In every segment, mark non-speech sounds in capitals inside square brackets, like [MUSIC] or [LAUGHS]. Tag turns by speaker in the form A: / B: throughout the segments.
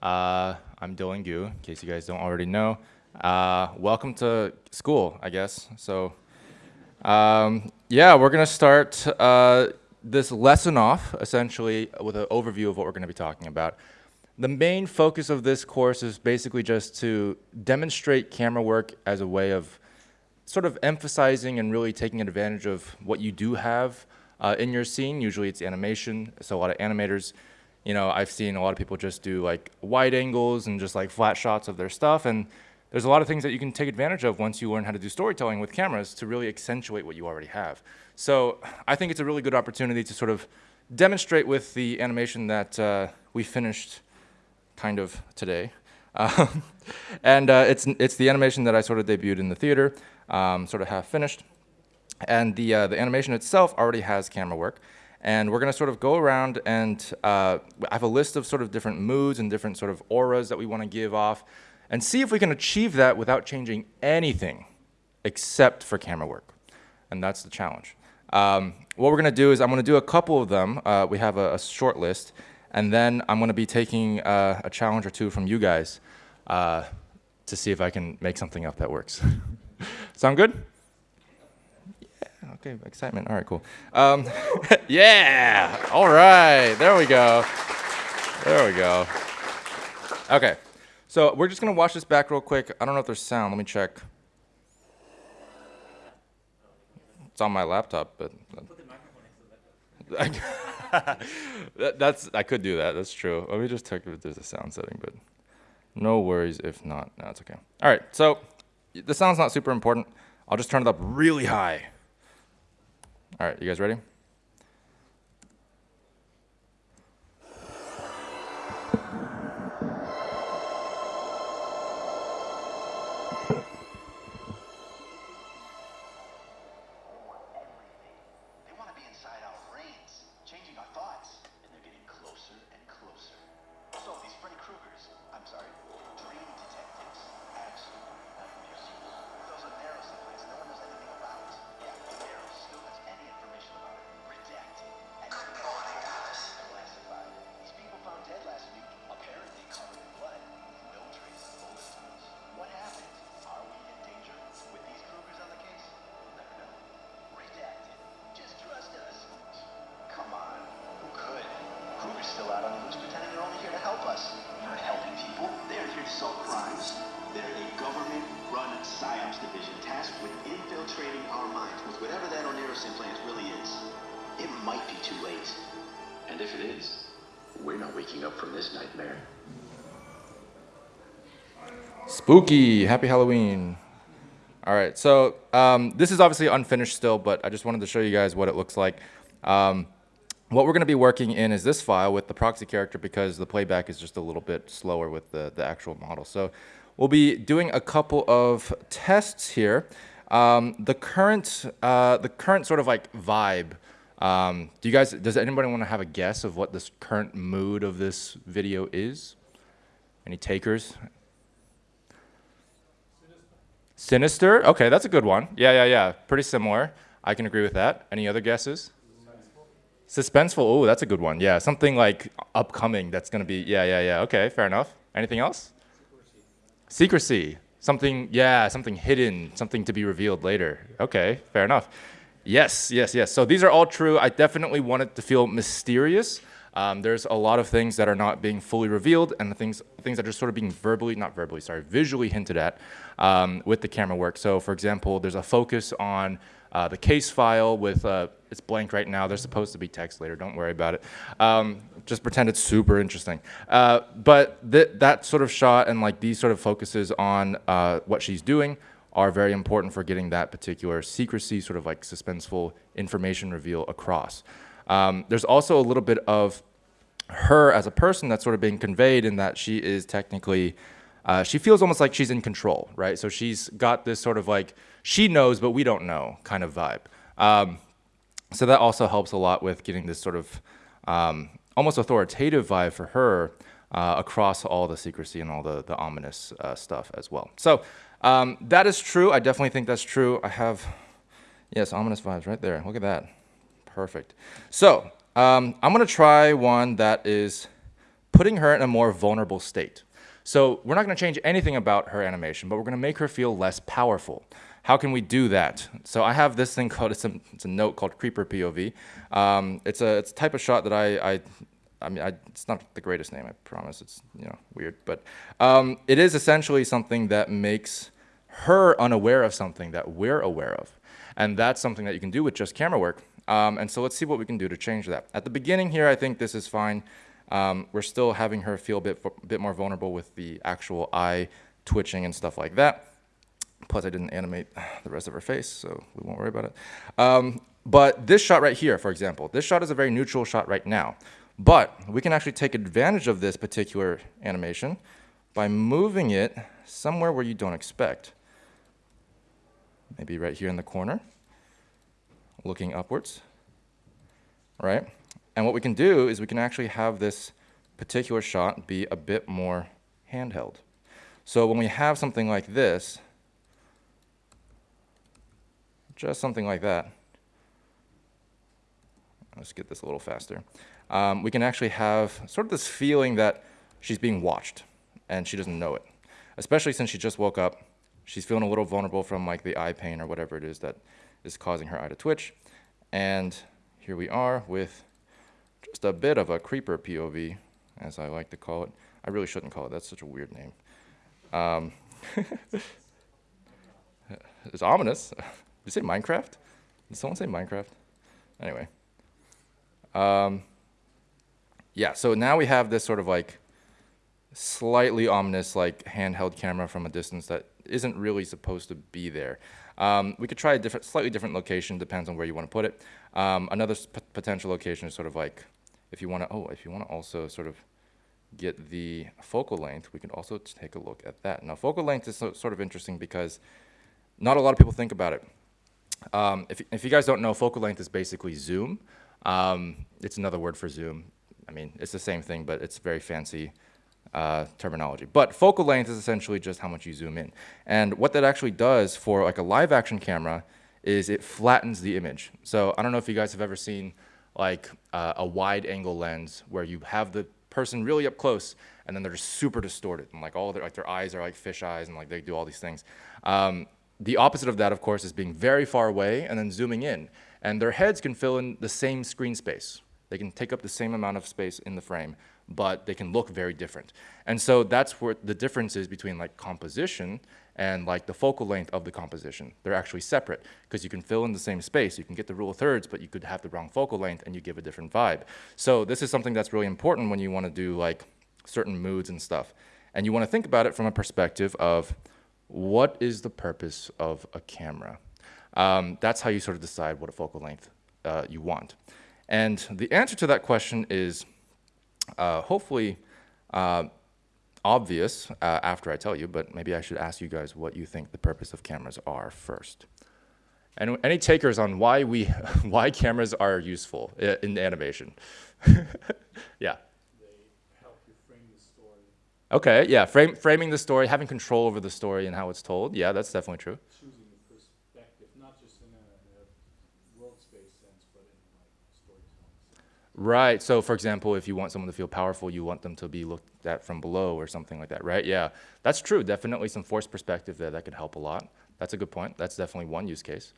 A: Uh, I'm Dylan Gu, in case you guys don't already know. Uh, welcome to school, I guess. So, um, yeah, we're gonna start uh, this lesson off essentially with an overview of what we're gonna be talking about. The main focus of this course is basically just to demonstrate camera work as a way of sort of emphasizing and really taking advantage of what you do have uh, in your scene. Usually it's animation, so a lot of animators you know, I've seen a lot of people just do like wide angles and just like flat shots of their stuff. And there's a lot of things that you can take advantage of once you learn how to do storytelling with cameras to really accentuate what you already have. So I think it's a really good opportunity to sort of demonstrate with the animation that uh, we finished kind of today. [LAUGHS] Um, and uh, it's, it's the animation that I sort of debuted in the theater, um, sort of half finished. And the, uh, the animation itself already has camera work. And we're going to sort of go around and uh, I have a list of sort of different moods and different sort of auras that we want to give off and see if we can achieve that without changing anything except for camera work. And that's the challenge. Um, what we're going to do is I'm going to do a couple of them. Uh, we have a, a, short list. And then I'm going to be taking uh, a challenge or two from you guys uh, to see if I can make something up that works. [LAUGHS] Sound good? Okay, excitement. All right, cool. Um, [LAUGHS] yeah, all right, there we go. There we go. Okay, so we're just gonna watch this back real quick. I don't know if there's sound. Let me check. It's on my laptop, but. [LAUGHS] that, that's I could do that. That's true. Let me just check if there's a sound setting, but no worries if not. No, it's okay. All right, so the sound's not super important. I'll just turn it up really high. All right, you guys ready? Spooky. Happy Halloween. All right, so um, this is obviously unfinished still, but I just wanted to show you guys what it looks like. Um, what we're going to be working in is this file with the proxy character because the playback is just a little bit slower with the, the actual model. So we'll be doing a couple of tests here. Um, the current uh, the current sort of like vibe. Um, do you guys? Does anybody want to have a guess of what this current mood of this video is? Any takers? Sinister? Okay, that's a good one. Yeah, yeah, yeah. Pretty similar. I can agree with that. Any other guesses? Suspenseful. Oh, that's a good one. Yeah, something like upcoming that's to be, yeah, yeah, yeah. Okay, fair enough. Anything else? Secrecy. Secrecy. Something, yeah, something hidden, something to be revealed later. Okay, fair enough. Yes, yes, yes. So these are all true. I definitely want it to feel mysterious. Um, there's a lot of things that are not being fully revealed and the things, things that are sort of being verbally, not verbally, sorry, visually hinted at um, with the camera work. So for example, there's a focus on uh, the case file with, uh, it's blank right now, there's supposed to be text later, don't worry about it. Um, just pretend it's super interesting. Uh, but th that sort of shot and like these sort of focuses on uh, what she's doing are very important for getting that particular secrecy, sort of like suspenseful information reveal across. Um, there's also a little bit of her as a person that's sort of being conveyed in that she is technically, uh, she feels almost like she's in control, right? So she's got this sort of like, she knows, but we don't know kind of vibe. Um, so that also helps a lot with getting this sort of um, almost authoritative vibe for her uh, across all the secrecy and all the, the ominous uh, stuff as well. So um, that is true. I definitely think that's true. I have, yes, ominous vibes right there. Look at that. Perfect. So um, I'm going to try one that is putting her in a more vulnerable state. So we're not going to change anything about her animation, but we're going to make her feel less powerful. How can we do that? So I have this thing called, it's a, it's a note called Creeper POV. Um, it's, a, it's a type of shot that I, I I mean, I, it's not the greatest name, I promise. It's, you know, weird. But um, it is essentially something that makes her unaware of something that we're aware of. And that's something that you can do with just camera work. Um, and so let's see what we can do to change that. At the beginning here, I think this is fine. Um, we're still having her feel a bit, bit more vulnerable with the actual eye twitching and stuff like that. Plus, I didn't animate the rest of her face, so we won't worry about it. Um, but this shot right here, for example, this shot is a very neutral shot right now. But we can actually take advantage of this particular animation by moving it somewhere where you don't expect maybe right here in the corner, looking upwards, right? And what we can do is we can actually have this particular shot be a bit more handheld. So when we have something like this, just something like that, let's get this a little faster, um, we can actually have sort of this feeling that she's being watched and she doesn't know it, especially since she just woke up she's feeling a little vulnerable from like the eye pain or whatever it is that is causing her eye to twitch. And here we are with just a bit of a creeper POV, as I like to call it. I really shouldn't call it, that's such a weird name. Um, [LAUGHS] it's ominous. [LAUGHS] Did you say Minecraft? Did someone say Minecraft? Anyway. Um, yeah, so now we have this sort of like slightly ominous like handheld camera from a distance that isn't really supposed to be there. Um, we could try a different, slightly different location, depends on where you want to put it. Um, another potential location is sort of like, if you want to, oh, if you want to also sort of get the focal length, we can also take a look at that. Now, focal length is so, sort of interesting because not a lot of people think about it. Um, if, if you guys don't know, focal length is basically zoom. Um, it's another word for zoom. I mean, it's the same thing, but it's very fancy uh, terminology. But focal length is essentially just how much you zoom in. And what that actually does for like a live action camera is it flattens the image. So I don't know if you guys have ever seen like uh, a wide angle lens where you have the person really up close and then they're just super distorted and like all their like their eyes are like fish eyes and like they do all these things. Um, the opposite of that, of course, is being very far away and then zooming in. And their heads can fill in the same screen space. They can take up the same amount of space in the frame but they can look very different. And so that's where the difference is between like composition and like the focal length of the composition. They're actually separate because you can fill in the same space. You can get the rule of thirds, but you could have the wrong focal length and you give a different vibe. So this is something that's really important when you want to do like certain moods and stuff. And you want to think about it from a perspective of what is the purpose of a camera? Um, that's how you sort of decide what a focal length uh, you want. And the answer to that question is uh, hopefully uh, obvious uh, after I tell you, but maybe I should ask you guys what you think the purpose of cameras are first. And any takers on why we, [LAUGHS] why cameras are useful in animation? [LAUGHS] yeah. Okay, yeah, frame, framing the story, having control over the story and how it's told. Yeah, that's definitely true. Right. So, for example, if you want someone to feel powerful, you want them to be looked at from below or something like that, right? Yeah, that's true. Definitely some force perspective there that could help a lot. That's a good point. That's definitely one use case.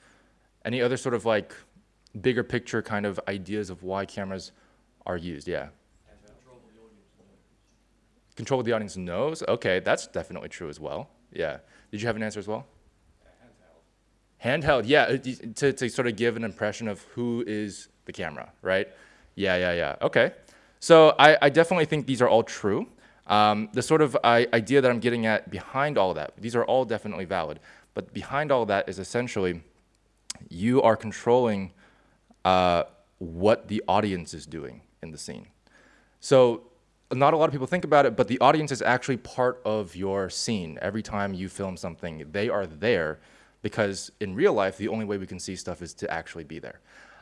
A: Any other sort of like bigger picture kind of ideas of why cameras are used? Yeah. Control of the audience knows. Okay, that's definitely true as well. Yeah. Did you have an answer as well? Handheld. Handheld, yeah, uh, to, to sort of give an impression of who is the camera, right? Yeah, yeah, yeah. Okay. So I, I definitely think these are all true. Um, the sort of I, idea that I'm getting at behind all that, these are all definitely valid. But behind all that is essentially you are controlling uh, what the audience is doing in the scene. So not a lot of people think about it, but the audience is actually part of your scene. Every time you film something, they are there because in real life, the only way we can see stuff is to actually be there.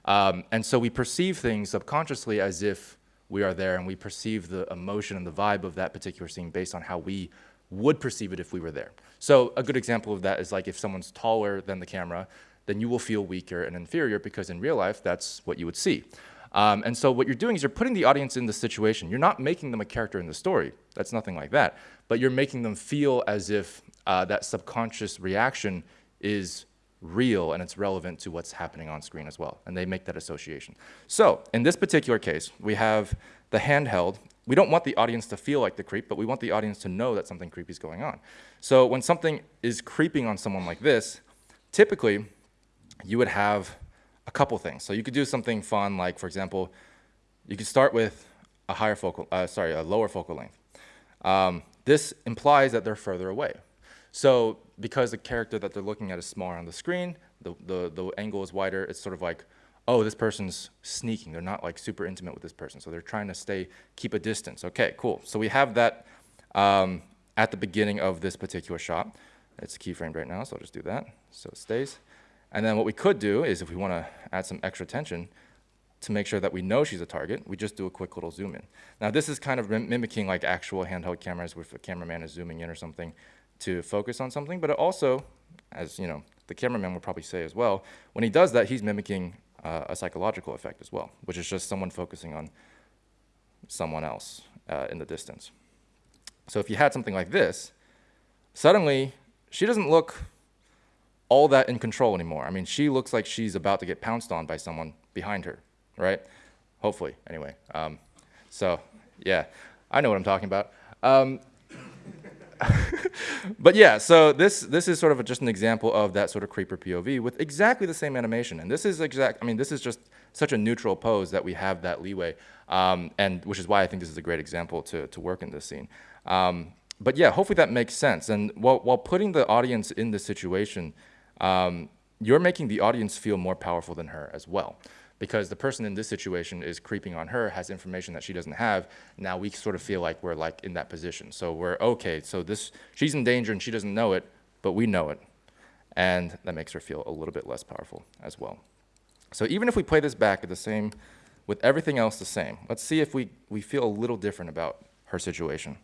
A: Um, and so we perceive things subconsciously as if we are there and we perceive the emotion and the vibe of that particular scene based on how we would perceive it if we were there. So a good example of that is like if someone's taller than the camera, then you will feel weaker and inferior because in real life, that's what you would see. Um, and so what you're doing is you're putting the audience in the situation. You're not making them a character in the story. That's nothing like that. But you're making them feel as if uh, that subconscious reaction is real and it's relevant to what's happening on screen as well. And they make that association. So in this particular case, we have the handheld. We don't want the audience to feel like the creep, but we want the audience to know that something creepy is going on. So when something is creeping on someone like this, typically you would have a couple things. So you could do something fun, like for example, you could start with a higher focal, uh, sorry, a lower focal length. Um, this implies that they're further away. So because the character that they're looking at is smaller on the screen, the, the, the angle is wider, it's sort of like, oh, this person's sneaking. They're not like super intimate with this person. So they're trying to stay, keep a distance. Okay, cool. So we have that um, at the beginning of this particular shot. It's keyframed right now, so I'll just do that so it stays. And then what we could do is if we want to add some extra tension to make sure that we know she's a target, we just do a quick little zoom in. Now this is kind of mimicking like actual handheld cameras where the cameraman is zooming in or something to focus on something, but it also, as you know, the cameraman would probably say as well, when he does that, he's mimicking uh, a psychological effect as well, which is just someone focusing on someone else uh, in the distance. So if you had something like this, suddenly she doesn't look all that in control anymore. I mean, she looks like she's about to get pounced on by someone behind her, right? Hopefully, anyway. Um, so, yeah, I know what I'm talking about. Um, [LAUGHS] [LAUGHS] but yeah, so this this is sort of a, just an example of that sort of creeper POV with exactly the same animation. And this is exact. I mean, this is just such a neutral pose that we have that leeway, um, and which is why I think this is a great example to to work in this scene. Um, but yeah, hopefully that makes sense. And while while putting the audience in the situation, um, you're making the audience feel more powerful than her as well because the person in this situation is creeping on her, has information that she doesn't have. Now we sort of feel like we're like in that position. So we're okay. So this she's in danger and she doesn't know it, but we know it, and that makes her feel a little bit less powerful as well. So even if we play this back at the same, with everything else the same, let's see if we we feel a little different about her situation.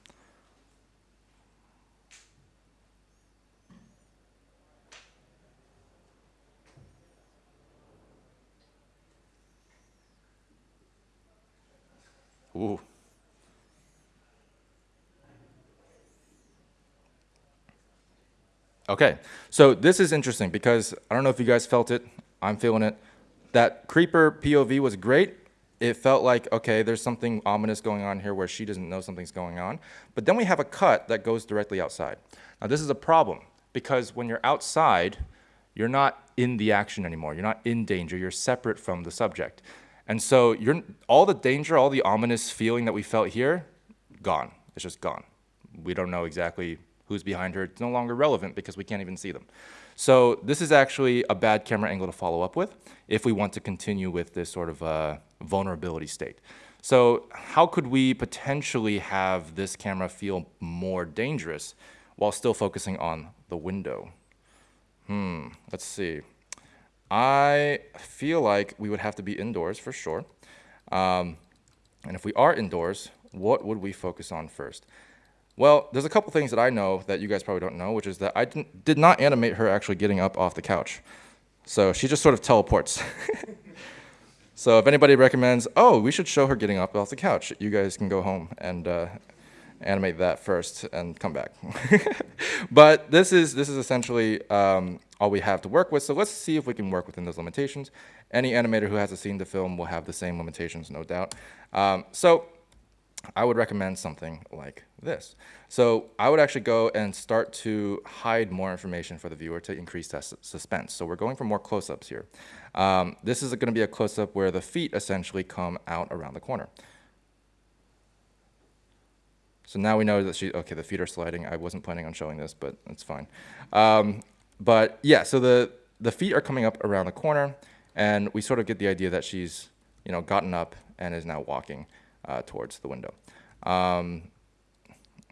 A: Ooh. Okay, so this is interesting because I don't know if you guys felt it. I'm feeling it. That creeper POV was great. It felt like, okay, there's something ominous going on here where she doesn't know something's going on. But then we have a cut that goes directly outside. Now, this is a problem because when you're outside, you're not in the action anymore. You're not in danger. You're separate from the subject. And so you're, all the danger, all the ominous feeling that we felt here, gone. It's just gone. We don't know exactly who's behind her. It's no longer relevant because we can't even see them. So this is actually a bad camera angle to follow up with if we want to continue with this sort of uh, vulnerability state. So how could we potentially have this camera feel more dangerous while still focusing on the window? Hmm, let's see. I feel like we would have to be indoors for sure. Um, and if we are indoors, what would we focus on first? Well, there's a couple things that I know that you guys probably don't know, which is that I did not animate her actually getting up off the couch. So she just sort of teleports. [LAUGHS] so if anybody recommends, oh, we should show her getting up off the couch, you guys can go home and uh, animate that first and come back. [LAUGHS] but this is, this is essentially um, all we have to work with. So let's see if we can work within those limitations. Any animator who has seen the film will have the same limitations, no doubt. Um, so I would recommend something like this. So I would actually go and start to hide more information for the viewer to increase that suspense. So we're going for more close-ups here. Um, this is going to be a close-up where the feet essentially come out around the corner. So now we know that she, okay, the feet are sliding. I wasn't planning on showing this, but it's fine. Um, but yeah, so the, the feet are coming up around the corner, and we sort of get the idea that she's, you know, gotten up and is now walking uh, towards the window. Um,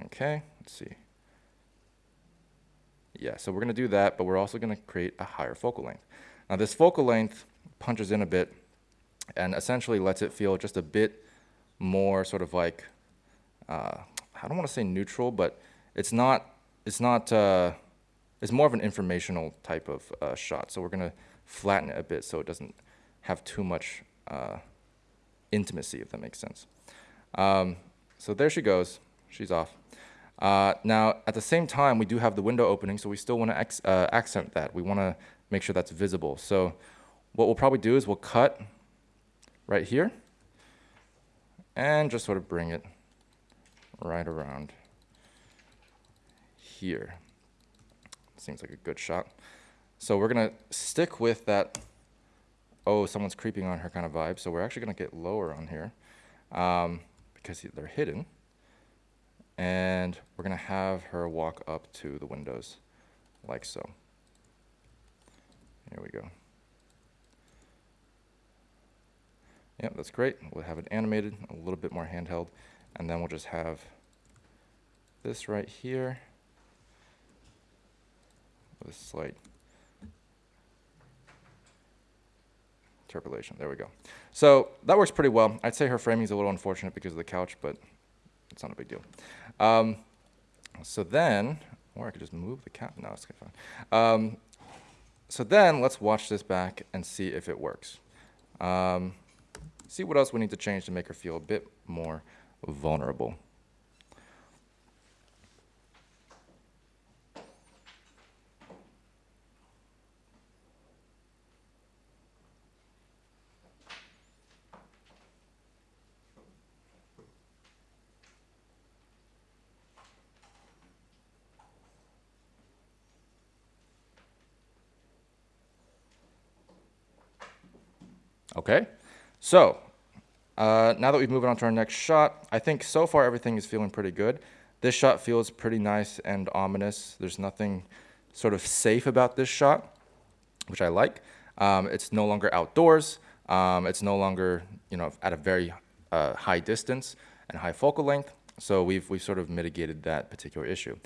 A: okay, let's see. Yeah, so we're to do that, but we're also to create a higher focal length. Now this focal length punches in a bit and essentially lets it feel just a bit more sort of like uh, I don't want to say neutral, but it's not, it's not, uh, it's more of an informational type of uh, shot. So we're going to flatten it a bit so it doesn't have too much uh, intimacy, if that makes sense. Um, so there she goes. She's off. Uh, now, at the same time, we do have the window opening, so we still want to uh, accent that. We want to make sure that's visible. So what we'll probably do is we'll cut right here and just sort of bring it right around here. Seems like a good shot. So we're gonna stick with that, oh, someone's creeping on her kind of vibe. So we're actually gonna get lower on here um, because they're hidden. And we're gonna have her walk up to the windows like so. Here we go. Yep, that's great. We'll have it animated, a little bit more handheld, and then we'll just have this right here with slight interpolation. There we go. So that works pretty well. I'd say her framing is a little unfortunate because of the couch, but it's not a big deal. Um, so then, or I could just move the cat. No, it's fine. Um, so then let's watch this back and see if it works. Um, see what else we need to change to make her feel a bit more vulnerable. Okay, so uh, now that we've moved on to our next shot, I think so far everything is feeling pretty good. This shot feels pretty nice and ominous. There's nothing sort of safe about this shot, which I like. Um, it's no longer outdoors. Um, it's no longer, you know, at a very uh, high distance and high focal length. So we've, we've sort of mitigated that particular issue.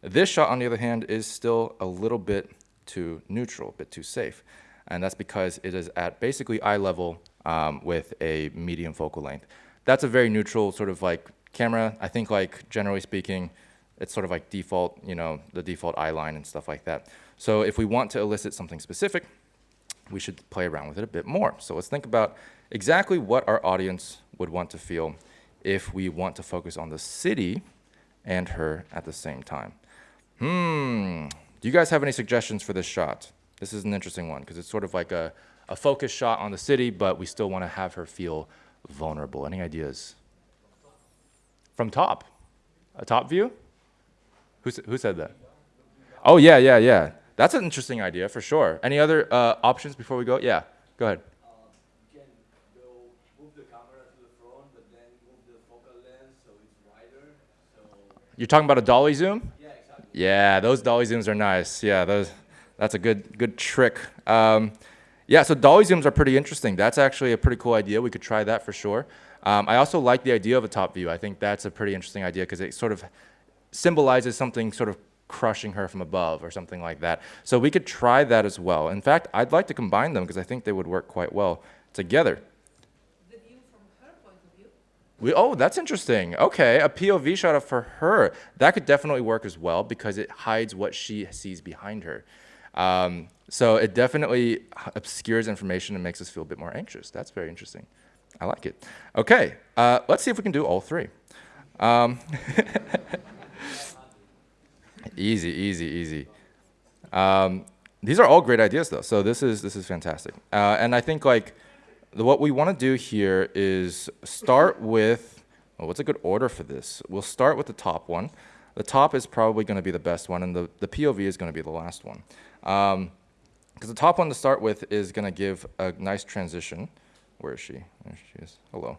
A: This shot, on the other hand, is still a little bit too neutral, a bit too safe and that's because it is at basically eye level um, with a medium focal length. That's a very neutral sort of like camera. I think like generally speaking, it's sort of like default, you know, the default eye line and stuff like that. So if we want to elicit something specific, we should play around with it a bit more. So let's think about exactly what our audience would want to feel if we want to focus on the city and her at the same time. Hmm, do you guys have any suggestions for this shot? This is an interesting one because it's sort of like a, a focus shot on the city, but we still want to have her feel vulnerable. Any ideas? From top? A top view? Who, who said that? Oh, yeah, yeah, yeah. That's an interesting idea for sure. Any other uh, options before we go? Yeah, go ahead. You're talking about a dolly zoom?
B: Yeah, exactly.
A: Yeah, those dolly zooms are nice. Yeah, those that's a good good trick. Um, yeah, so dolly zooms are pretty interesting. That's actually a pretty cool idea. We could try that for sure. Um, I also like the idea of a top view. I think that's a pretty interesting idea because it sort of symbolizes something sort of crushing her from above or something like that. So we could try that as well. In fact, I'd like to combine them because I think they would work quite well together.
B: The view from her point of view.
A: We, oh, that's interesting. Okay, a POV shot of for her. That could definitely work as well because it hides what she sees behind her. Um, so it definitely obscures information and makes us feel a bit more anxious. That's very interesting. I like it. Okay, uh, let's see if we can do all three. Um, [LAUGHS] easy, easy, easy. Um, these are all great ideas though, so this is, this is fantastic. Uh, and I think like the, what we want to do here is start with, well, what's a good order for this? We'll start with the top one. The top is probably going to be the best one, and the, the POV is going to be the last one. Because um, the top one to start with is going to give a nice transition. Where is she? There she is. Hello.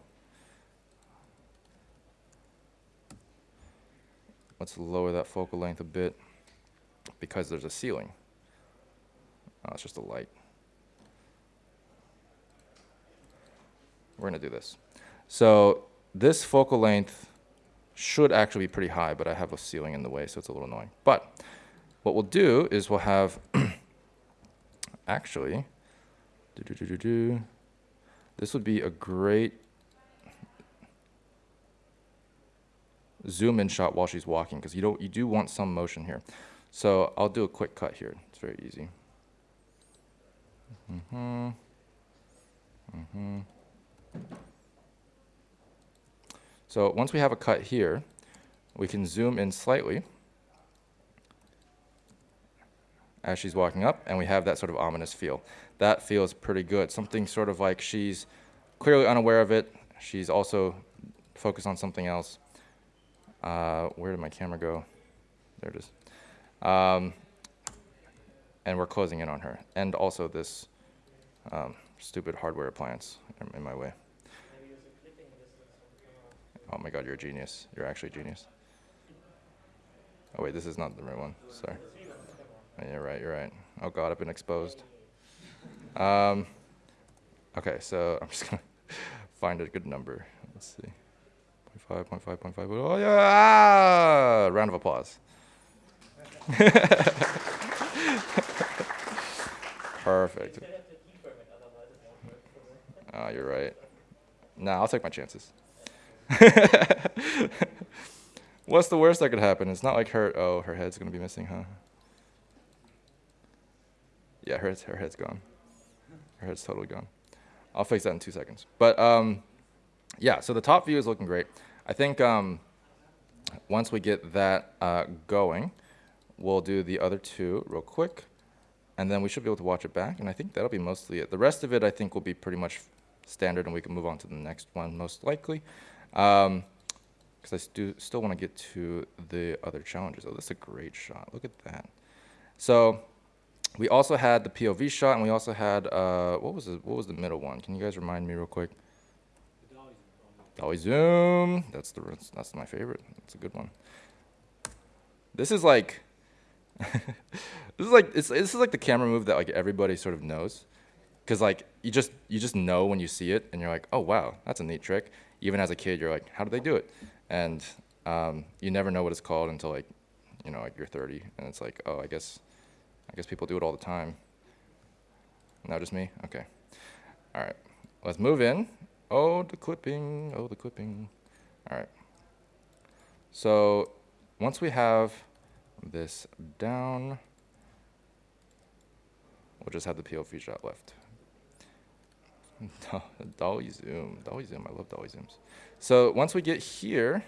A: Let's lower that focal length a bit because there's a ceiling. Oh, it's just a light. We're going to do this. So this focal length should actually be pretty high, but I have a ceiling in the way, so it's a little annoying. But what we'll do is we'll have, [CLEARS THROAT] actually, doo -doo -doo this would be a great zoom in shot while she's walking, because you, don't, you do want some motion here. So I'll do a quick cut here. It's very easy. Mm -hmm. Mm -hmm. So once we have a cut here, we can zoom in slightly as she's walking up, and we have that sort of ominous feel. That feels pretty good. Something sort of like she's clearly unaware of it. She's also focused on something else. Uh, where did my camera go? There it is. Um, and we're closing in on her. And also this um, stupid hardware appliance in, my way. Oh my god, you're a genius. You're actually a genius. Oh wait, this is not the right one. Sorry. You're right, you're right. Oh god, I've been exposed. Um, okay, so [LAUGHS] I'm just gonna find a good number. Let's see. 0.5, 0.5, 0.5. Oh yeah! Ah! Round of applause. [LAUGHS] Perfect. Oh, you're right. Nah, I'll take my chances. [LAUGHS] What's the worst that could happen? It's not like her. Oh, her head's gonna be missing, huh? Yeah, her her head's gone. Her head's totally gone. I'll fix that in two seconds. But um, yeah, so the top view is looking great. I think um, once we get that uh, going, we'll do the other two real quick, and then we should be able to watch it back. And I think that'll be mostly it. The rest of it, I think, will be pretty much standard, and we can move on to the next one most likely. Um, because I stu still want to get to the other challenges. Oh, that's a great shot. Look at that. So we also had the POV shot, and we also had uh, what was the what was the middle one? Can you guys remind me real quick? Dolly zoom. That's the that's my favorite. That's a good one. This is like [LAUGHS] this is like it's this is like the camera move that like everybody sort of knows, because like you just you just know when you see it, and you're like, oh wow, that's a neat trick. Even as a kid, you're like, how do they do it? And um, you never know what it's called until like you know like you're 30, and it's like, oh, I guess I guess people do it all the time. Not just me? Okay. All right. Let's move in. Oh, the clipping. Oh, the clipping. All right. So once we have this down, we'll just have the POV shot left. [LAUGHS] dolly zoom. Dolly zoom. I love dolly zooms. So once we get here,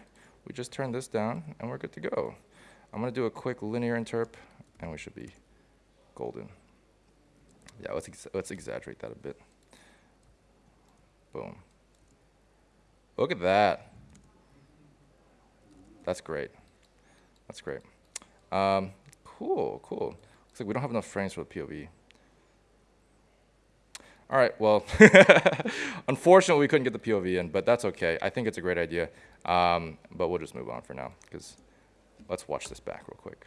A: we just turn this down and we're good to go. I'm going to do a quick linear interp and we should be golden. Yeah, let's, ex let's exaggerate that a bit. Boom. Look at that. That's great. That's great. Um, cool, cool. Looks like we don't have enough frames for the POV. All right, well, [LAUGHS] unfortunately, we couldn't get the POV in, but that's okay. I think it's a great idea, um, but we'll just move on for now, because let's watch this back real quick.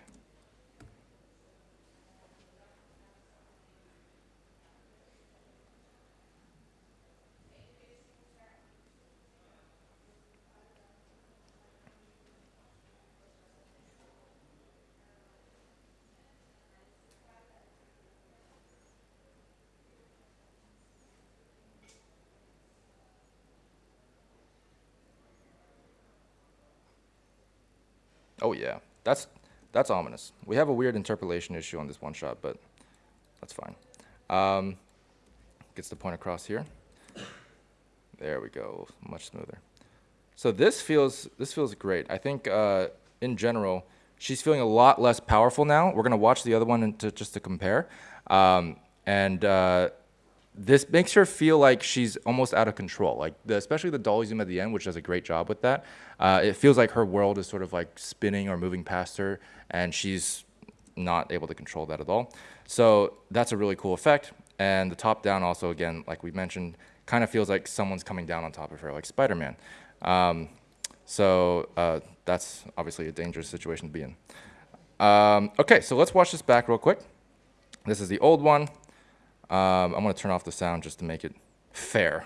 A: Oh yeah, that's that's ominous. We have a weird interpolation issue on this one shot, but that's fine. Um, gets the point across here. There we go, much smoother. So this feels this feels great. I think uh, in general, she's feeling a lot less powerful now. We're gonna watch the other one to, just to compare, um, and uh, this makes her feel like she's almost out of control. Like the, especially the dolly zoom at the end, which does a great job with that. Uh, it feels like her world is sort of like spinning or moving past her, and she's not able to control that at all. So that's a really cool effect. And the top down also, again, like we mentioned, kind of feels like someone's coming down on top of her, like Spider-Man. Um, so uh, that's obviously a dangerous situation to be in. Um, okay, so let's watch this back real quick. This is the old one. Um, I'm going to turn off the sound just to make it fair.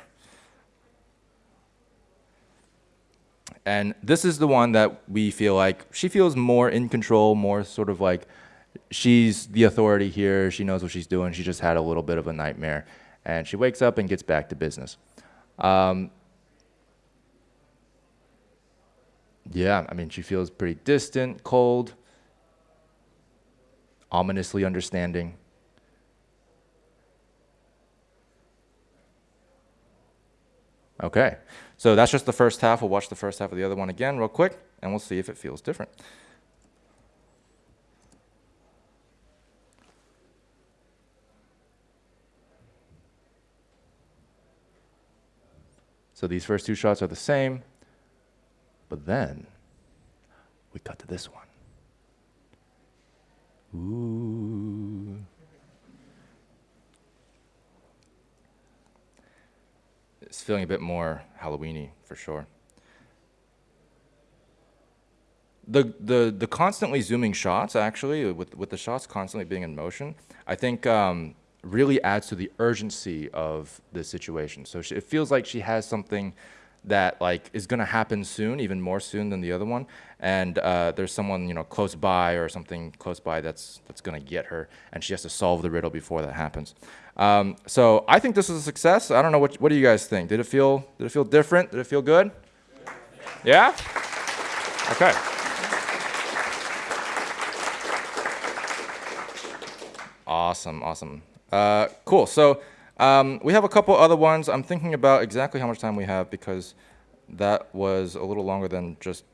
A: And this is the one that we feel like she feels more in control, more sort of like she's the authority here. She knows what she's doing. She just had a little bit of a nightmare. And she wakes up and gets back to business. Um, yeah, I mean, she feels pretty distant, cold, ominously understanding. Okay, So that's just the first half. We'll watch the first half of the other one again real quick, and we'll see if it feels different. So these first two shots are the same, but then we cut to this one. Ooh. It's feeling a bit more Halloweeny for sure. The, the, the constantly zooming shots, actually, with, with the shots constantly being in motion, I think um, really adds to the urgency of the situation. So she, it feels like she has something that like is going to happen soon, even more soon than the other one, and uh, there's someone you know close by or something close by that's that's going to get her, and she has to solve the riddle before that happens. Um, so I think this is a success. I don't know what what do you guys think? Did it feel did it feel different? Did it feel good? Yeah. Okay. Awesome, awesome. Uh, cool. So um, we have a couple other ones. I'm thinking about exactly how much time we have because that was a little longer than just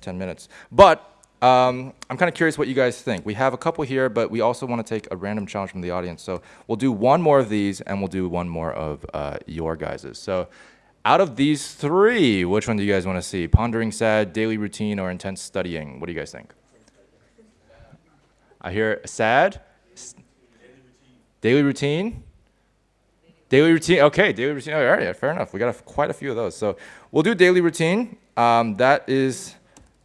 A: 10 minutes. But um, I'm kind of curious what you guys think. We have a couple here, but we also want to take a random challenge from the audience. So we'll do one more of these, and we'll do one more of uh, your guys's. So out of these three, which one do you guys want to see? Pondering sad, daily routine, or intense studying? What do you guys think? I hear sad. Daily routine. Daily routine. Daily routine, okay, daily routine. All right, fair enough. We got a, quite a few of those. So we'll do daily routine. Um, that is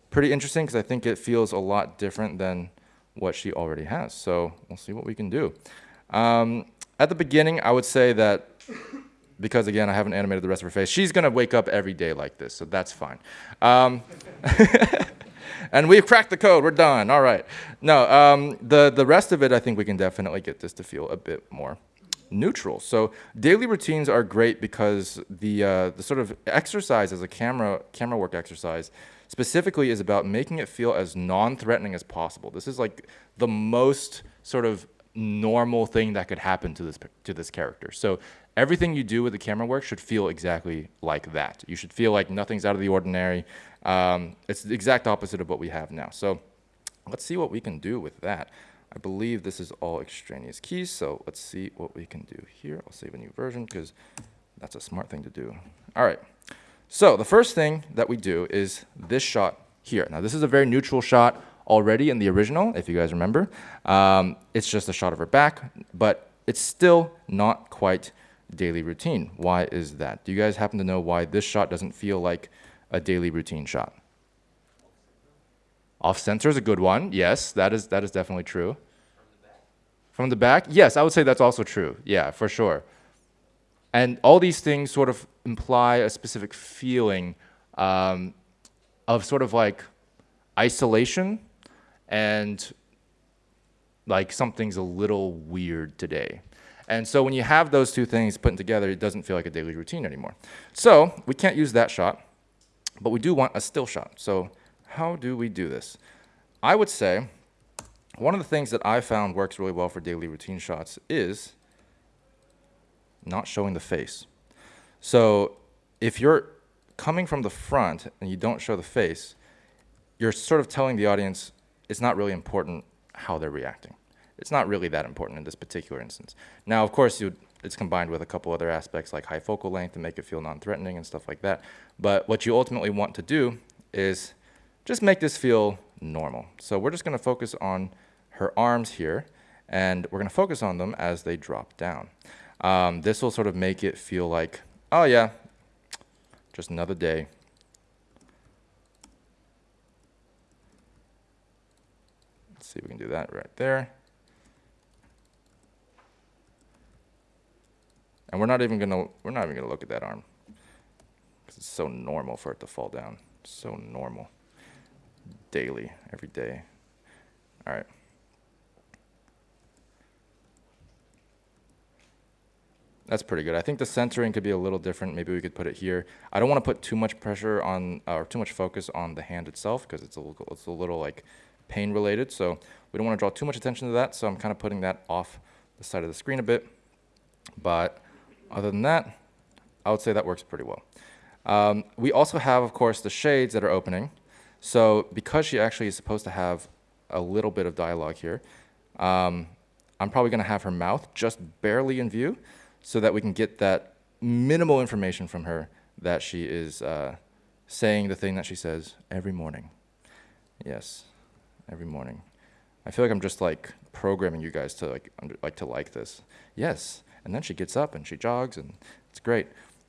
A: pretty interesting because I think it feels a lot different than what she already has. So we'll see what we can do. Um, at the beginning, I would say that because again, I haven't animated the rest of her face, she's gonna wake up every day like this, so that's fine. Um, [LAUGHS] and we've cracked the code. We're done. All right. No, um, the the rest of it, I think we can definitely get this to feel a bit more neutral. So daily routines are great because the uh, the sort of exercise as a camera camera work exercise specifically is about making it feel as non-threatening as possible. This is like the most sort of normal thing that could happen to this to this character. So everything you do with the camera work should feel exactly like that. You should feel like nothing's out of the ordinary. Um, it's the exact opposite of what we have now. So let's see what we can do with that. I believe this is all extraneous keys, so let's see what we can do here. I'll save a new version because that's a smart thing to do. All right, so the first thing that we do is this shot here. Now this is a very neutral shot already in the original, if you guys remember. Um, it's just a shot of her back, but it's still not quite daily routine. Why is that? Do you guys happen to know why this shot doesn't feel like a daily routine shot? Off center is a good one. Yes, that is that is definitely true. From the back? Yes, I would say that's also true. Yeah, for sure. And all these things sort of imply a specific feeling um, of sort of like isolation and like something's a little weird today. And so when you have those two things put together, it doesn't feel like a daily routine anymore. So we can't use that shot, but we do want a still shot. So how do we do this? I would say one of the things that I found works really well for daily routine shots is not showing the face. So if you're coming from the front and you don't show the face, you're sort of telling the audience it's not really important how they're reacting. It's not really that important in this particular instance. Now, of course, it's combined with a couple other aspects like high focal length to make it feel non-threatening and stuff like that. But what you ultimately want to do is just make this feel normal. So we're just going to focus on her arms here, and we're going to focus on them as they drop down. Um, this will sort of make it feel like, oh yeah, just another day. Let's see if we can do that right there. And we're not even gonna we're not even gonna look at that arm. Because it's so normal for it to fall down. So normal daily, every day. All right. That's pretty good. I think the centering could be a little different. Maybe we could put it here. I don't want to put too much pressure on, uh, or too much focus on the hand itself because it's a little, it's a little like pain related. So we don't want to draw too much attention to that. So I'm kind of putting that off the side of the screen a bit. But other than that, I would say that works pretty well. Um, we also have, of course, the shades that are opening. So because she actually is supposed to have a little bit of dialogue here, um, I'm probably going to have her mouth just barely in view so that we can get that minimal information from her that she is uh, saying the thing that she says every morning. Yes, every morning. I feel like I'm just like programming you guys to like under, like to like this. Yes, and then she gets up and she jogs and it's great.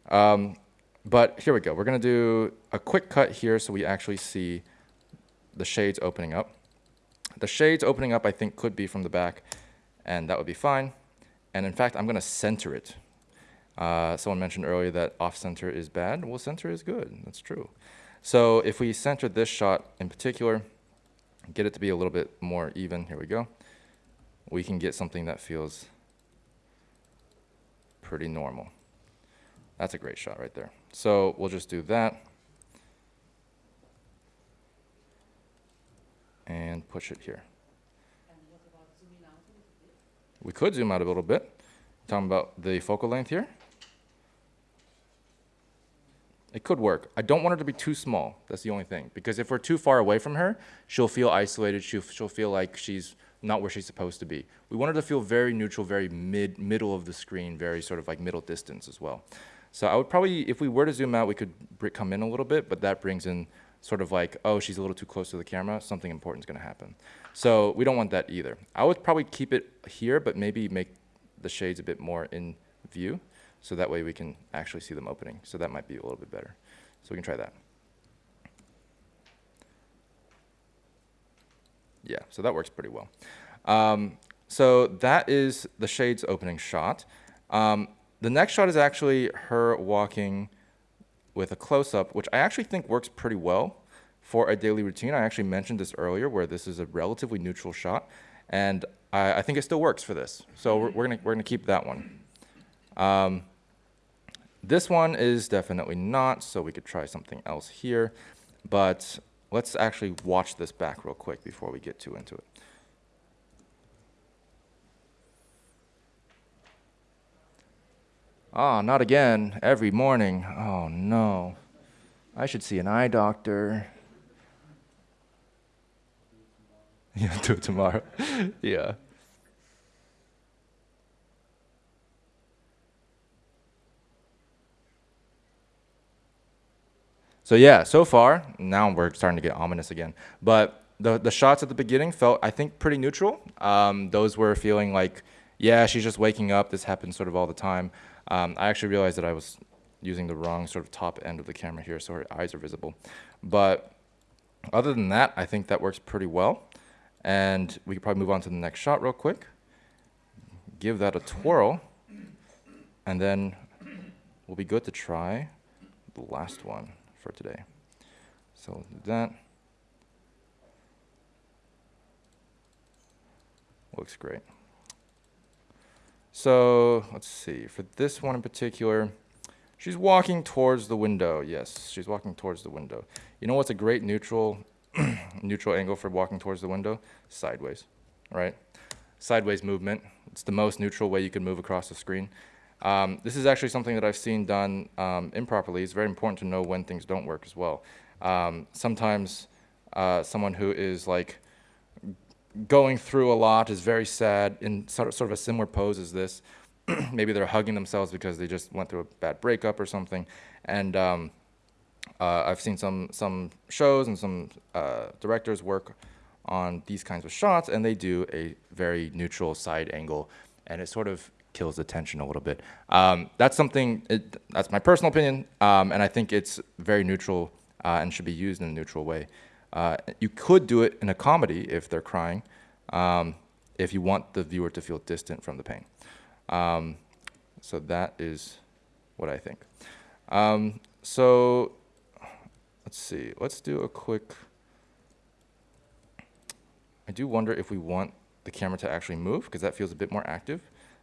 A: Um, but here we go. We're gonna do a quick cut here so we actually see the shades opening up. The shades opening up I think could be from the back and that would be fine. And in fact, I'm gonna center it. Uh, someone mentioned earlier that off center is bad. Well, center is good, that's true. So if we center this shot in particular, get it to be a little bit more even, here we go, we can get something that feels pretty normal. That's a great shot right there. So we'll just do that. And push it here.
B: And what about zooming out a little bit?
A: We could zoom out a little bit. Talking about the focal length here. It could work. I don't want her to be too small. That's the only thing. Because if we're too far away from her, she'll feel isolated. She'll, she'll feel like she's not where she's supposed to be. We want her to feel very neutral, very mid, middle of the screen, very sort of like middle distance as well. So I would probably, if we were to zoom out, we could come in a little bit, but that brings in sort of like, oh, she's a little too close to the camera, something important is going to happen. So we don't want that either. I would probably keep it here, but maybe make the shades a bit more in view, so that way we can actually see them opening. So that might be a little bit better. So we can try that. Yeah, so that works pretty well. Um, so that is the shades opening shot. Um, the next shot is actually her walking with a close-up, which I actually think works pretty well for a daily routine. I actually mentioned this earlier, where this is a relatively neutral shot, and I, I think it still works for this. So we're, we're gonna we're gonna keep that one. Um, this one is definitely not, so we could try something else here. But let's actually watch this back real quick before we get too into it. Ah, not again. Every morning. Oh no. I should see an eye doctor. [LAUGHS] Yeah, do it tomorrow. [LAUGHS] yeah. So yeah, so far, now we're starting to get ominous again. But the the shots at the beginning felt, I think, pretty neutral. Um, those were feeling like, yeah, she's just waking up. This happens sort of all the time. Um, I actually realized that I was using the wrong sort of top end of the camera here, so her eyes are visible. But other than that, I think that works pretty well. And we could probably move on to the next shot real quick. Give that a twirl. And then we'll be good to try the last one for today. So we'll do that. Looks great. So let's see. For this one in particular, she's walking towards the window. Yes, she's walking towards the window. You know what's a great neutral [CLEARS THROAT] neutral angle for walking towards the window? Sideways, right? Sideways movement. It's the most neutral way you can move across the screen. Um, this is actually something that I've seen done um, improperly. It's very important to know when things don't work as well. Um, sometimes uh, someone who is like going through a lot is very sad in sort of, sort of a similar pose as this. [CLEARS THROAT] Maybe they're hugging themselves because they just went through a bad breakup or something. And um, uh, I've seen some some shows and some uh, directors work on these kinds of shots, and they do a very neutral side angle, and it sort of kills the tension a little bit. Um, that's something. It, that's my personal opinion, um, and I think it's very neutral uh, and should be used in a neutral way. Uh, you could do it in a comedy if they're crying, um, if you want the viewer to feel distant from the pain. Um, so that is what I think. Um, so let's see. Let's do a quick. I do wonder if we want the camera to actually move because that feels a bit more active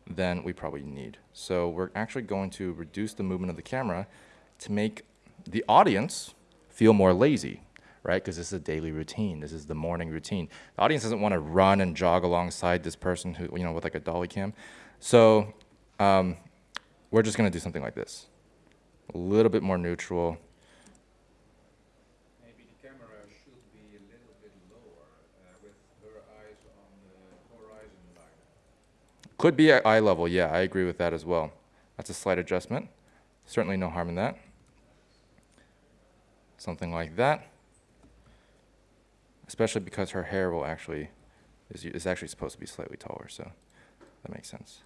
A: than we probably need. So we're actually going to reduce the movement of the camera to make the audience feel more lazy, right? Because this is a daily routine. This is the morning routine. The audience doesn't want to run and jog alongside this person who, you know, with like a dolly cam. So um, we're just going to do something like this. A little bit more neutral.
C: her eyes on the horizon line.
A: Could be at eye level, yeah, I agree with that as well. That's a slight adjustment. Certainly no harm in that. Something like that. Especially because her hair will actually, is, is actually supposed to be slightly taller, so that makes sense.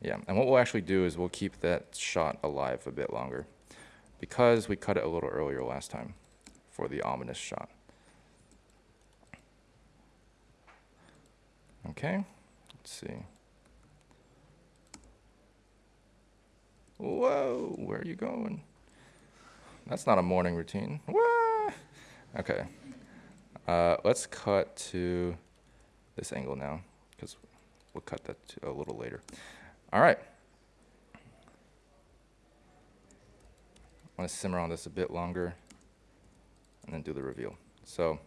A: Yeah, and what we'll actually do is we'll keep that shot alive a bit longer because we cut it a little earlier last time for the ominous shot. Okay, let's see. Whoa, where are you going? That's not a morning routine. What? Okay. Uh, let's cut to this angle now, because we'll cut that a little later. All right. I want to simmer on this a bit longer and then do the reveal. So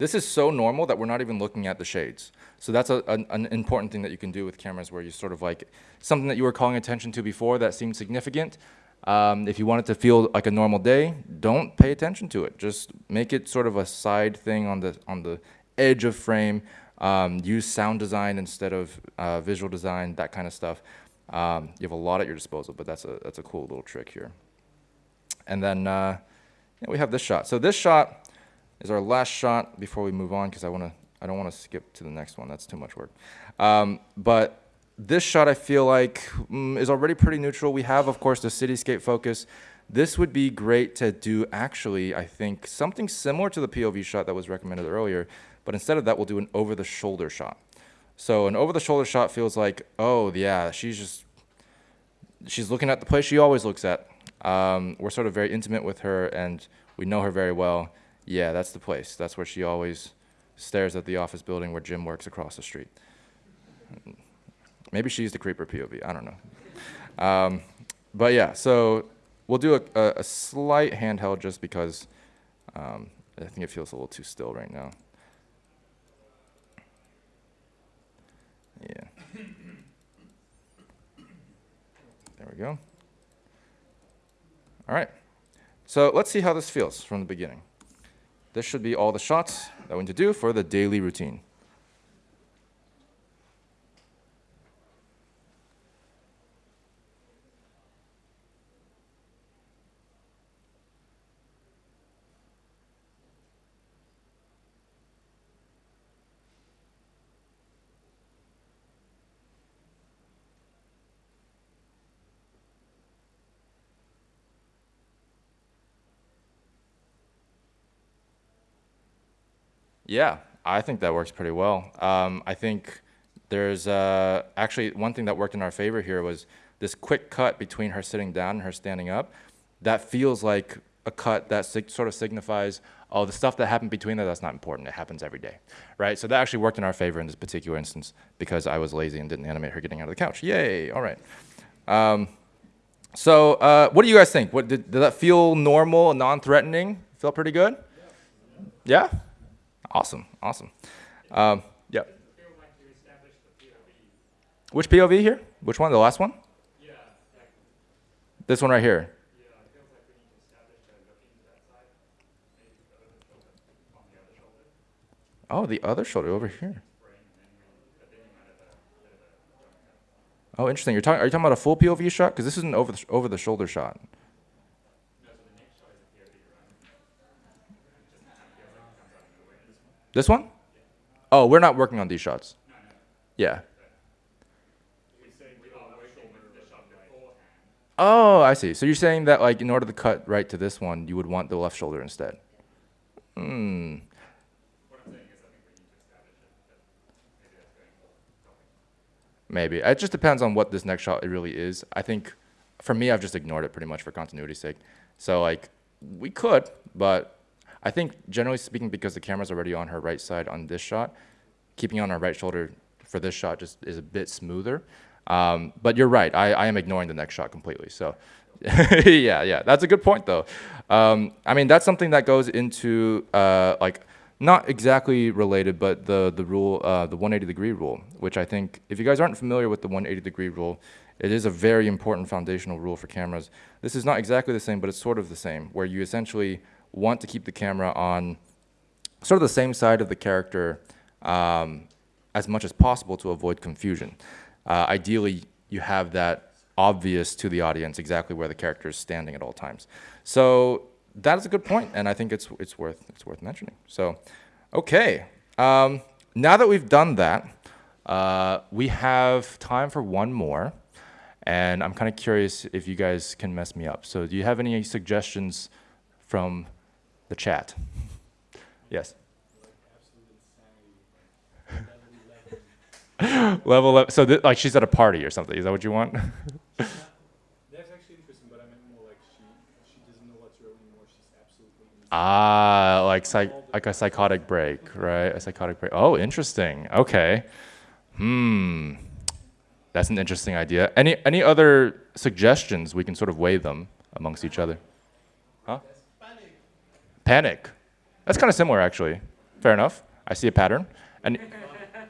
A: this is so normal that we're not even looking at the shades. So that's a, an, an important thing that you can do with cameras where you sort of like something that you were calling attention to before that seemed significant. Um, if you want it to feel like a normal day, don't pay attention to it. Just make it sort of a side thing on the on the edge of frame. Um, use sound design instead of uh, visual design, that kind of stuff. Um, you have a lot at your disposal, but that's a that's a cool little trick here. And then uh, yeah, we have this shot. So this shot is our last shot before we move on because I want to I don't want to skip to the next one. That's too much work. Um, but this shot I feel like mm, is already pretty neutral. We have, of course, the cityscape focus. This would be great to do actually, I think, something similar to the POV shot that was recommended earlier, but instead of that, we'll do an over-the-shoulder shot. So an over-the-shoulder shot feels like, oh, yeah, she's just, she's looking at the place she always looks at. Um, we're sort of very intimate with her, and we know her very well. Yeah, that's the place. That's where she always stares at the office building where Jim works across the street. Maybe she's the creeper POV. I don't know. Um, but yeah, so we'll do a, a, a slight handheld just because um, I think it feels a little too still right now. Yeah. There we go. All right. So let's see how this feels from the beginning. This should be all the shots that we need to do for the daily routine. Yeah, I think that works pretty well. Um, I think there's uh, actually one thing that worked in our favor here was this quick cut between her sitting down and her standing up. That feels like a cut that sort of signifies, oh, the stuff that happened between that, that's not important. It happens every day, right? So that actually worked in our favor in this particular instance because I was lazy and didn't animate her getting out of the couch. Yay, all right. Um, so uh, what do you guys think? What, did, did that feel normal, non-threatening? Feel pretty good? Yeah? Awesome, awesome. Um, yeah.
D: feel like you established the POV.
A: Which POV here? Which one? The last one?
D: Yeah,
A: This one right here.
D: yeah, it feels like we need to establish a look into that side. Maybe the other shoulder, on the other shoulder,
A: Oh, the other shoulder over here.
D: frame, and then we, but then you might have a bit of a jump cut.
A: Oh, interesting. You're talking. Are you talking about a full POV shot? Because this is an over the over the shoulder shot.
D: No, so the next shot is a POV, right? It just kind of feels like it comes out of nowhere. This one?
A: Oh, we're not working on these shots. Yeah. Oh, I see. So you're saying that like in order to cut right to this one, you would want the left shoulder instead. Hmm.
D: Maybe.
A: It just depends on what this next shot it really is. I think for me, I've just ignored it pretty much for continuity's sake. So, like, we could, but I think generally speaking, because the camera's already on her right side on this shot, keeping on her right shoulder for this shot just is a bit smoother. Um, but you're right. I, I am ignoring the next shot completely. So, [LAUGHS] yeah, yeah. That's a good point, though. Um, I mean, that's something that goes into, uh, like, not exactly related, but the the rule, uh, the 180 degree rule, which I think, if you guys aren't familiar with the 180 degree rule, it is a very important foundational rule for cameras. This is not exactly the same, but it's sort of the same, where you essentially want to keep the camera on sort of the same side of the character um, as much as possible to avoid confusion. Uh, ideally, you have that obvious to the audience exactly where the character is standing at all times. So that is a good point, and I think it's it's worth it's worth mentioning. So, okay, um, now that we've done that, uh, we have time for one more, and I'm kind of curious if you guys can mess me up. So, do you have any suggestions from the chat? Yes. Level up. So, like she's at a party or something. Is that what you want? [LAUGHS]
C: That's actually interesting, but I meant more like she she doesn't know what's real anymore. She's absolutely in
A: Ah, like psych, like a psychotic break, right? A psychotic break. Oh, interesting. Okay. Hmm. That's an interesting idea. Any any other suggestions? We can sort of weigh them amongst each other. Huh? Panic. That's kind of similar, actually. Fair enough. I see a pattern. And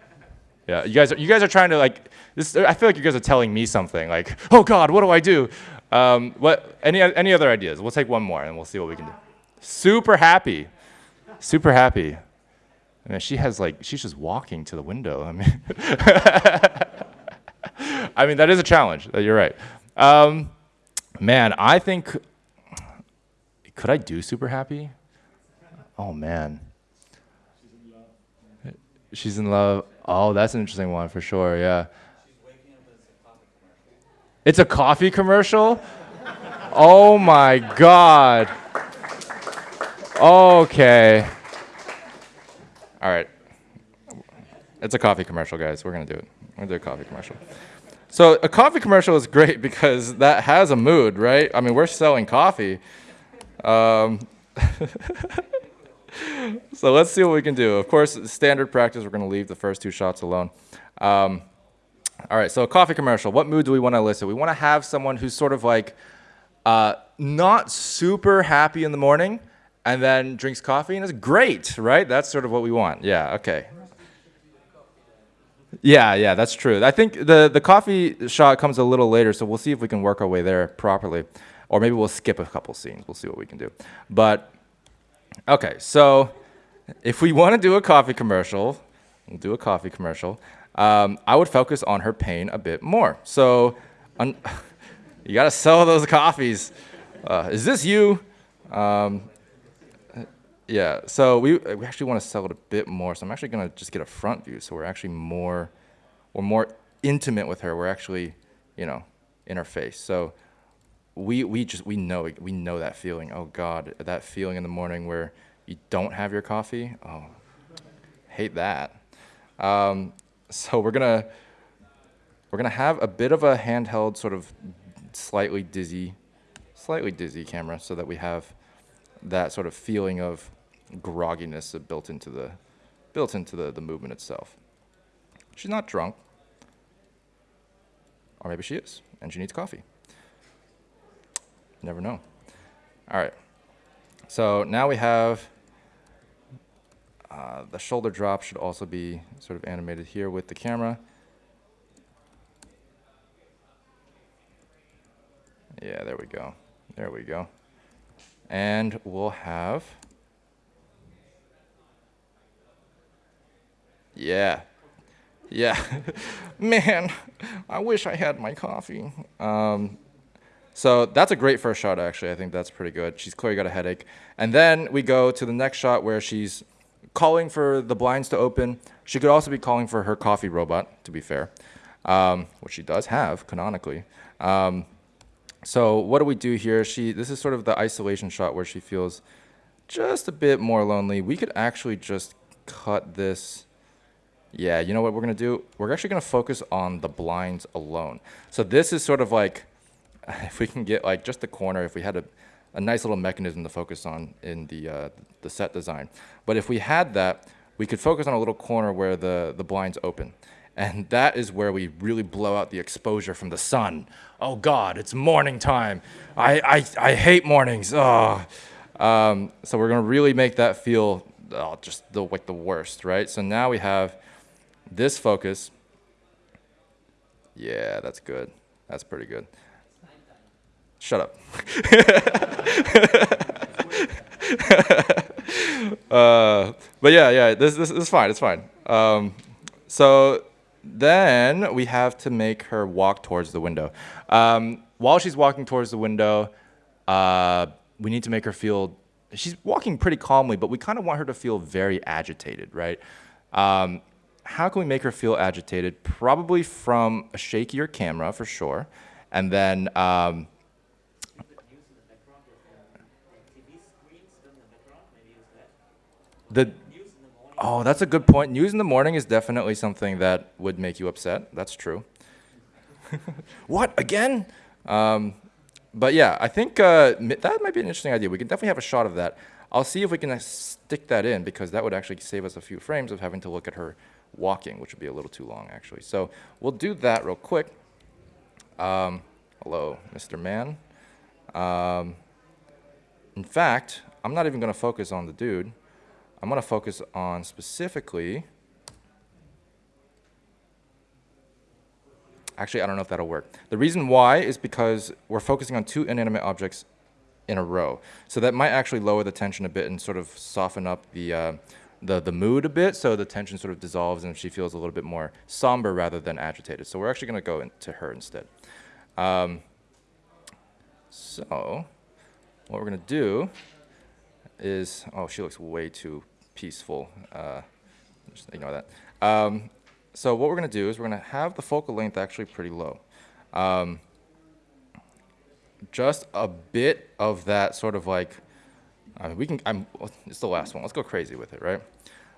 A: [LAUGHS] yeah, you guys, are, you guys are trying to like this. I feel like you guys are telling me something. Like, oh God, what do I do? Um, what? Any any other ideas? We'll take one more and we'll see what we can do. Super happy, super happy. I mean, she has like she's just walking to the window. I mean, [LAUGHS] I mean that is a challenge. uh, You're right. Um, man, I think could I do super happy? Oh man. She's in love. She's in love. Oh, that's an interesting one for sure. Yeah. It's a coffee commercial? Oh my god. Okay. All right. It's a coffee commercial, guys. We're going to do it. We're going to do a coffee commercial. So, a coffee commercial is great because that has a mood, right? I mean, we're selling coffee. Um, [LAUGHS] so let's see what we can do. Of course, standard practice, we're going to leave the first two shots alone. Um, all right, so a coffee commercial. What mood do we want to elicit? We want to have someone who's sort of like uh, not super happy in the morning and then drinks coffee and is great, right? That's sort of what we want. Yeah, okay. Yeah, yeah, that's true. I think the, the coffee shot comes a little later, so we'll see if we can work our way there properly. Or maybe we'll skip a couple scenes. We'll see what we can do. But Okay, so if we want to do a coffee commercial, we'll do a coffee commercial. Um, I would focus on her pain a bit more. So, un- [LAUGHS] you got to sell those coffees. Uh, is this you? Um, yeah. So we we actually want to sell it a bit more. So I'm actually gonna just get a front view. So we're actually more, we're more intimate with her. We're actually, you know, in her face. So we we just we know we know that feeling. Oh God, that feeling in the morning where you don't have your coffee. Oh, hate that. Um, so we're gonna we're gonna have a bit of a handheld, sort of slightly dizzy, slightly dizzy camera, so that we have that sort of feeling of grogginess built into the built into the, the movement itself. She's not drunk, or maybe she is, and she needs coffee. Never know. All right. So now we have uh, the shoulder drop should also be sort of animated here with the camera. Yeah, there we go. There we go. And we'll have. Yeah. Yeah. [LAUGHS] Man, I wish I had my coffee. Um, so that's a great first shot, actually. I think that's pretty good. She's clearly got a headache. And then we go to the next shot where she's calling for the blinds to open. She could also be calling for her coffee robot, to be fair, um, which she does have canonically. Um, so what do we do here? She this is sort of the isolation shot where she feels just a bit more lonely. We could actually just cut this. Yeah, you know what we're gonna do? We're actually gonna focus on the blinds alone. So this is sort of like [LAUGHS] if we can get like just the corner, if we had a, a nice little mechanism to focus on in the uh, the set design. But if we had that, we could focus on a little corner where the the blinds open, and that is where we really blow out the exposure from the sun. Oh God, it's morning time. I I, I hate mornings. Oh. Um, so we're gonna really make that feel oh, just the like the worst, right? So now we have this focus. Yeah, that's good. That's pretty good. Shut up. [LAUGHS] uh, but yeah, yeah, this, this, this is fine. It's fine. Um, so then we have to make her walk towards the window. Um, while she's walking towards the window, uh, we need to make her feel. She's walking pretty calmly, but we kind of want her to feel very agitated, right? Um, how can we make her feel agitated? Probably from a shakier camera for sure, and then. Um,
E: Use in the background with the TV screens in the background, maybe use that.
A: The. Oh, that's a good point. News in the morning is definitely something that would make you upset. That's true. [LAUGHS] what again? Um, but yeah, I think uh, that might be an interesting idea. We can definitely have a shot of that. I'll see if we can uh, stick that in because that would actually save us a few frames of having to look at her walking, which would be a little too long actually. So we'll do that real quick. Um, hello, Mr. Man. Um, in fact, I'm not even going to focus on the dude. I'm going to focus on specifically. Actually, I don't know if that'll work. The reason why is because we're focusing on two inanimate objects in a row. So that might actually lower the tension a bit and sort of soften up the, uh, the, the mood a bit so the tension sort of dissolves and she feels a little bit more somber rather than agitated. So we're actually going to go into her instead. Um, so what we're going to do is, oh, she looks way too peaceful. Uh, just ignore that. Um, so what we're going to do is we're going to have the focal length actually pretty low. Um, just a bit of that sort of like, uh, we can, I'm, it's the last one. Let's go crazy with it, right?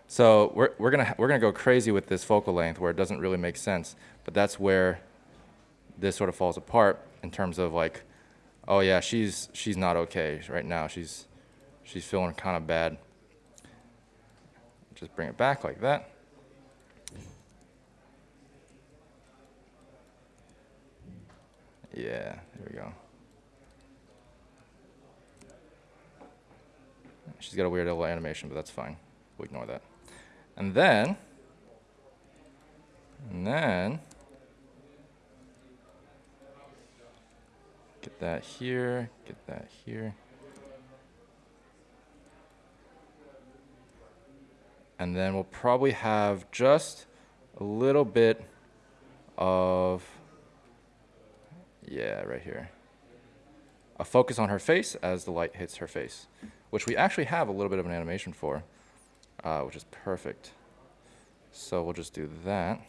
A: So we're, we're going to we're gonna go crazy with this focal length where it doesn't really make sense, but that's where this sort of falls apart in terms of like, oh yeah, she's, she's not okay right now. She's, she's feeling kind of bad. Just bring it back like that. Yeah, there we go. She's got a weird little animation, but that's fine. We'll ignore that. And then, and then, get that here, get that here. And then we'll probably have just a little bit of, yeah, right here. A focus on her face as the light hits her face, which we actually have a little bit of an animation for, uh, which is perfect. So we'll just do that.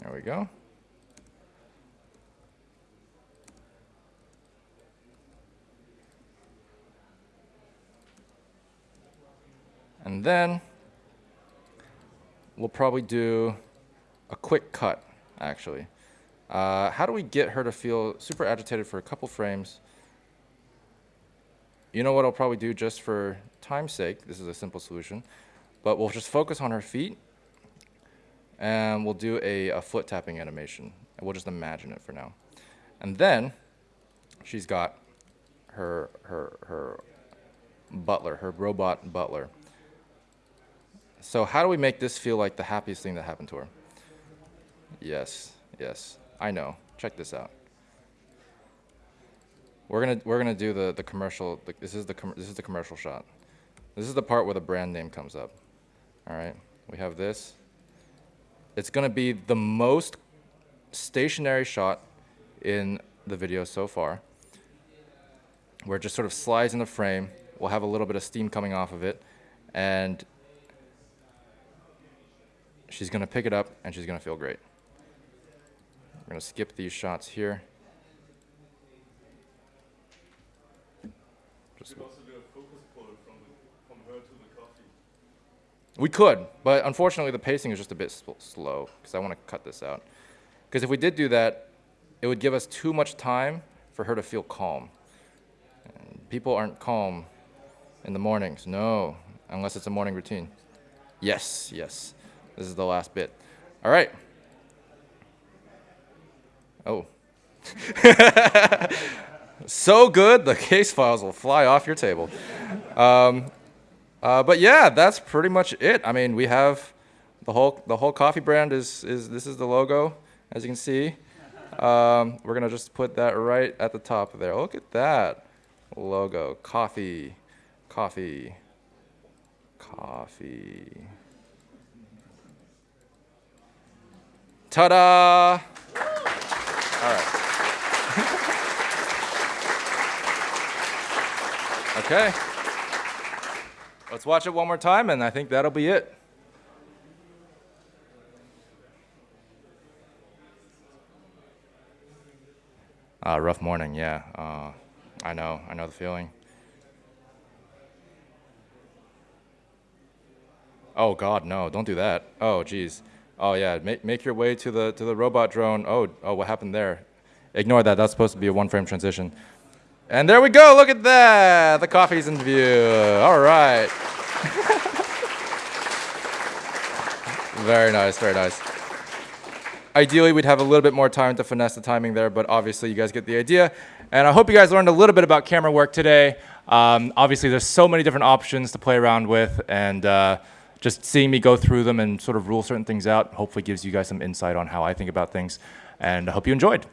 A: There we go. And then we'll probably do a quick cut, actually. Uh, how do we get her to feel super agitated for a couple frames? You know what I'll probably do just for time's sake? This is a simple solution. But we'll just focus on her feet, and we'll do a, a foot tapping animation. And we'll just imagine it for now. And then she's got her, her, her butler, her robot butler. So how do we make this feel like the happiest thing that happened to her? Yes, yes, I know. Check this out. We're gonna we're gonna do the the commercial. The, this is the this is the commercial shot. This is the part where the brand name comes up. All right, we have this. It's gonna be the most stationary shot in the video so far, where it just sort of slides in the frame. We'll have a little bit of steam coming off of it, and she's gonna pick it up and she's gonna feel great. We're gonna skip these shots here. Just,
C: You could also do a focus pull from, the, from her to the coffee.
A: we could, but unfortunately the pacing is just a bit sl- slow because I want to cut this out. Because if we did do that, it would give us too much time for her to feel calm. And people aren't calm in the mornings. No, unless it's a morning routine. Yes, yes. This is the last bit. All right. Oh. [LAUGHS] so good, the case files will fly off your table. Um, uh, but yeah, that's pretty much it. I mean, we have the whole the whole coffee brand is is this is the logo, as you can see. Um, we're gonna just put that right at the top there. Look at that logo. Coffee, coffee, coffee. Ta-da! All right. [LAUGHS] okay. Let's watch it one more time, and I think that'll be it. Uh, rough morning, yeah. Uh, I know, I know the feeling. Oh God, no! Don't do that. Oh geez. Oh yeah. Make make your way to the to the robot drone. Oh oh, what happened there? Ignore that. That's supposed to be a one-frame transition. And there we go. Look at that. The coffee's in view. All right. [LAUGHS] very nice. Very nice. Ideally, we'd have a little bit more time to finesse the timing there, but obviously, you guys get the idea. And I hope you guys learned a little bit about camera work today. Um, obviously, there's so many different options to play around with, and uh, just seeing me go through them and sort of rule certain things out hopefully gives you guys some insight on how I think about things. And I hope you enjoyed.